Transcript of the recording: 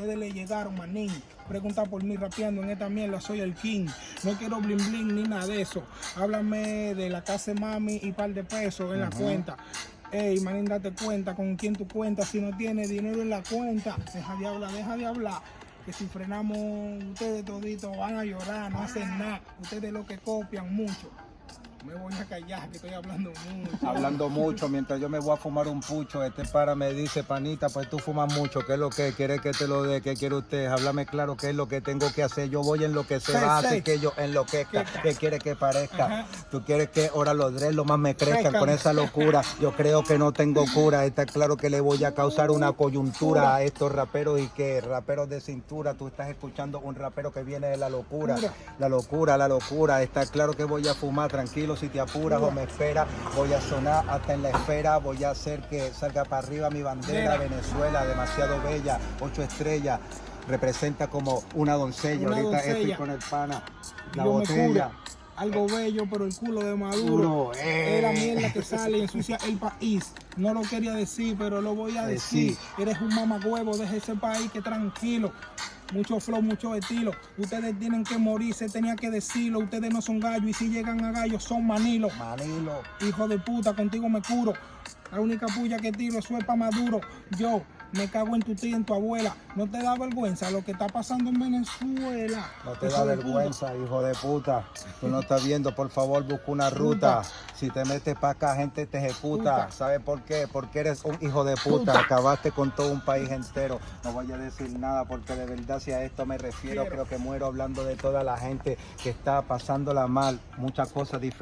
ustedes le llegaron, manín. Pregunta por mí rapeando en esta mierda, soy el king. No quiero bling bling ni nada de eso. Háblame de la casa de mami y par de pesos en la cuenta. Ey, manín, date cuenta con quién tú cuentas. Si no tienes dinero en la cuenta, deja de hablar, deja de hablar. Que si frenamos, ustedes toditos van a llorar, no hacen nada. Ustedes lo que copian mucho. Me voy a callar, que estoy hablando mucho. Hablando mucho, mientras yo me voy a fumar un pucho, este para me dice, panita, pues tú fumas mucho, ¿qué es lo que quiere que te lo dé? ¿Qué quiere usted? Háblame claro qué es lo que tengo que hacer. Yo voy en lo que se va, así que yo enloquezca. ¿Qué quiere que parezca? Ajá. Tú quieres que ahora los dread lo más me crezcan con esa locura. Yo creo que no tengo cura. Está claro que le voy a causar una coyuntura a estos raperos y que raperos de cintura. Tú estás escuchando un rapero que viene de la locura. La locura, la locura. Está claro que voy a fumar tranquilo si te apuras o me espera. Voy a sonar hasta en la esfera. Voy a hacer que salga para arriba mi bandera. Venezuela, demasiado bella. Ocho estrellas. Representa como una doncella. Una Ahorita estoy con el pana. La me botella. Algo bello, pero el culo de Maduro. Duro, eh. Es la mierda que sale y ensucia el país. No lo quería decir, pero lo voy a decir. Decir. Eres un mamagüevo, deja ese país que tranquilo. Mucho flow, mucho estilo. Ustedes tienen que morir, se tenía que decirlo. Ustedes no son gallos y si llegan a gallos son manilos. Manilo. Hijo de puta, contigo me curo. La única puya que tiro es pa' Maduro. Yo me cago en tu tía y en tu abuela. ¿No te da vergüenza lo que está pasando en Venezuela? No te da puta. vergüenza, hijo de puta. Tú no estás viendo, por favor, busca una ruta. Si te metes para acá, gente te ejecuta. ¿Sabes por qué? Porque eres un hijo de puta. Puta. Acabaste con todo un país entero. No voy a decir nada porque de verdad si a esto me refiero, Quiero. creo que muero hablando de toda la gente que está pasándola mal. Muchas cosas diferentes.